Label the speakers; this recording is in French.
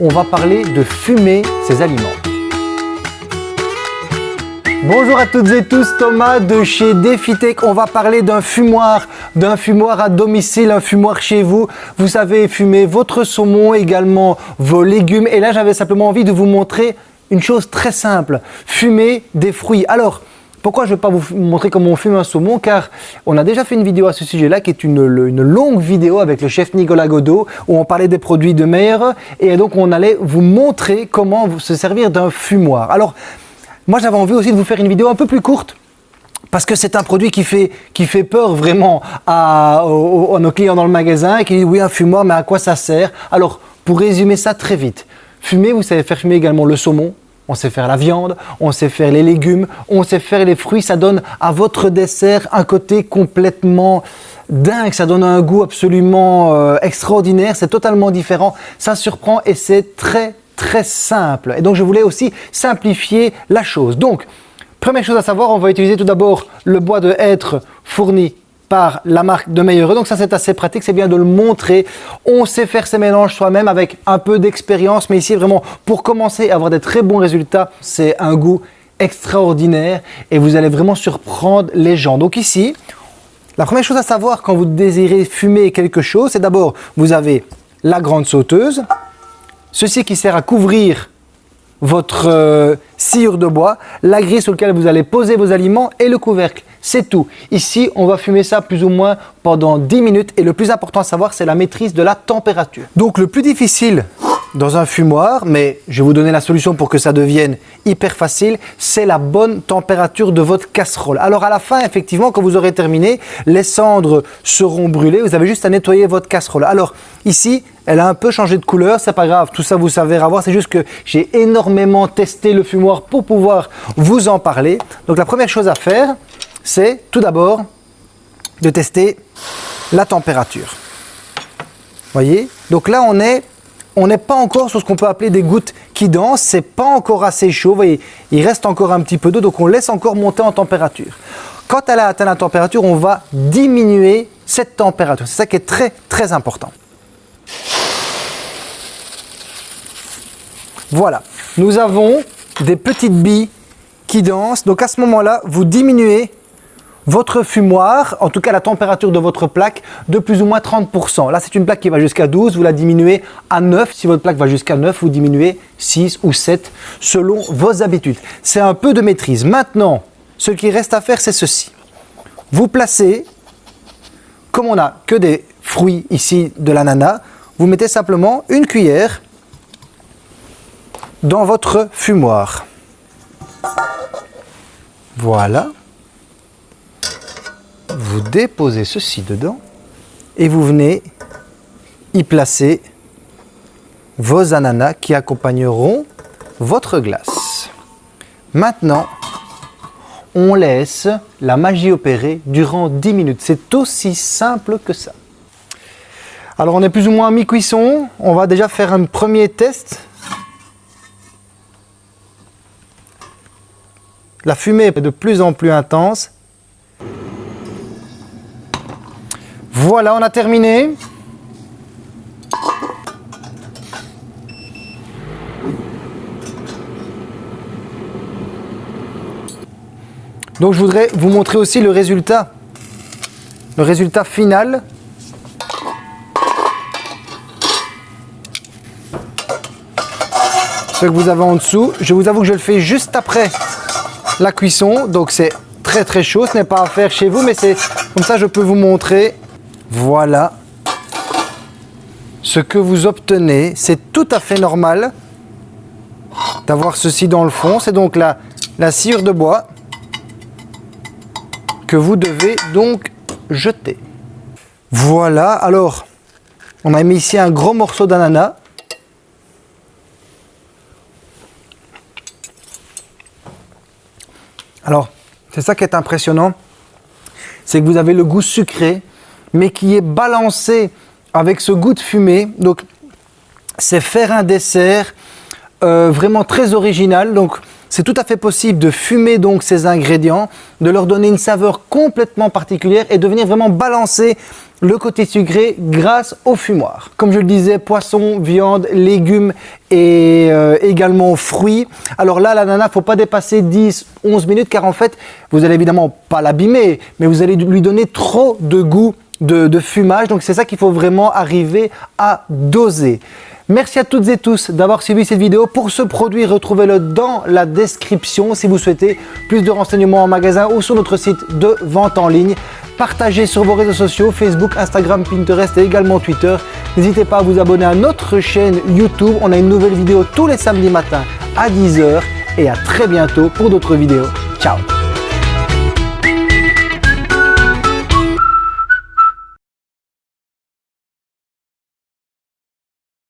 Speaker 1: on va parler de fumer ses aliments. Bonjour à toutes et tous, Thomas de chez DefiTech. On va parler d'un fumoir, d'un fumoir à domicile, un fumoir chez vous. Vous savez fumer votre saumon, également vos légumes. Et là, j'avais simplement envie de vous montrer une chose très simple, fumer des fruits. Alors, pourquoi je ne vais pas vous montrer comment on fume un saumon Car on a déjà fait une vidéo à ce sujet-là qui est une, longue vidéo avec le chef Nicolas Godot où on parlait des produits de mer et donc on allait vous montrer comment se servir d'un fumoir. Alors, moi, j'avais envie aussi de vous faire une vidéo un peu plus courte parce que c'est un produit qui fait, qui fait peur vraiment à, nos clients dans le magasin et qui dit oui un fumoir mais à quoi ça sert? Alors pour résumer ça très vite, fumer vous savez faire fumer également le saumon, on sait faire la viande, on sait faire les légumes, on sait faire les fruits, ça donne à votre dessert un côté complètement dingue, ça donne un goût absolument euh, extraordinaire, c'est totalement différent, ça surprend et c'est très très simple. Et donc, je voulais aussi simplifier la chose. Donc, première chose à savoir, on va utiliser tout d'abord le bois de hêtre fourni par la marque de Meilleure. Donc ça, c'est assez pratique, c'est bien de le montrer. On sait faire ces mélanges soi-même avec un peu d'expérience, mais ici, vraiment, pour commencer à avoir des très bons résultats, c'est un goût extraordinaire et vous allez vraiment surprendre les gens. Donc ici, la première chose à savoir quand vous désirez fumer quelque chose, c'est d'abord, vous avez la grande sauteuse, Ceci qui sert à couvrir votre euh, sciure de bois, la grille sur laquelle vous allez poser vos aliments et le couvercle. C'est tout. Ici, on va fumer ça plus ou moins pendant 10 minutes et le plus important à savoir, c'est la maîtrise de la température. Donc le plus difficile dans un fumoir, mais je vais vous donner la solution pour que ça devienne hyper facile, c'est la bonne température de votre casserole. Alors à la fin, effectivement, quand vous aurez terminé, les cendres seront brûlées, vous avez juste à nettoyer votre casserole. Alors ici, elle a un peu changé de couleur, c'est pas grave, tout ça vous savez avoir, c'est juste que j'ai énormément testé le fumoir pour pouvoir vous en parler. Donc la première chose à faire, c'est tout d'abord de tester la température. Voyez? Donc là, on est on n'est pas encore sur ce qu'on peut appeler des gouttes qui dansent, c'est pas encore assez chaud, voyez, il reste encore un petit peu d'eau, donc on laisse encore monter en température. Quand elle a atteint la température, on va diminuer cette température. C'est ça qui est très très important. Voilà, nous avons des petites billes qui dansent, donc à ce moment-là, vous diminuez votre fumoir, en tout cas la température de votre plaque, de plus ou moins 30%. Là, c'est une plaque qui va jusqu'à 12, vous la diminuez à 9. Si votre plaque va jusqu'à 9, vous diminuez 6 ou 7 selon vos habitudes. C'est un peu de maîtrise. Maintenant, ce qui reste à faire, c'est ceci. Vous placez, comme on n'a que des fruits ici de l'ananas, vous mettez simplement une cuillère dans votre fumoir. Voilà vous déposez ceci dedans et vous venez y placer vos ananas qui accompagneront votre glace. Maintenant, on laisse la magie opérer durant 10 minutes. C'est aussi simple que ça. Alors on est plus ou moins à mi-cuisson. On va déjà faire un premier test. La fumée est de plus en plus intense. Voilà, on a terminé. Donc je voudrais vous montrer aussi le résultat, le résultat final. Ce que vous avez en dessous. Je vous avoue que je le fais juste après la cuisson, donc c'est très très chaud. Ce n'est pas à faire chez vous, mais c'est comme ça je peux vous montrer voilà ce que vous obtenez. C'est tout à fait normal d'avoir ceci dans le fond. C'est donc la, la cire de bois que vous devez donc jeter. Voilà, alors, on a mis ici un gros morceau d'ananas. Alors, c'est ça qui est impressionnant, c'est que vous avez le goût sucré mais qui est balancé avec ce goût de fumée. Donc, c'est faire un dessert euh, vraiment très original. Donc, C'est tout à fait possible de fumer donc ces ingrédients, de leur donner une saveur complètement particulière et de venir vraiment balancer le côté sucré grâce au fumoir. Comme je le disais, poisson, viande, légumes et euh, également fruits. Alors là, l'ananas, faut pas dépasser 10-11 minutes car en fait, vous allez évidemment pas l'abîmer, mais vous allez lui donner trop de goût de, fumage. Donc c'est ça qu'il faut vraiment arriver à doser. Merci à toutes et tous d'avoir suivi cette vidéo. Pour ce produit, retrouvez-le dans la description si vous souhaitez plus de renseignements en magasin ou sur notre site de vente en ligne. Partagez sur vos réseaux sociaux, Facebook, Instagram, Pinterest et également Twitter. N'hésitez pas à vous abonner à notre chaîne YouTube. On a une nouvelle vidéo tous les samedis matins à 10h et à très bientôt pour d'autres vidéos. Ciao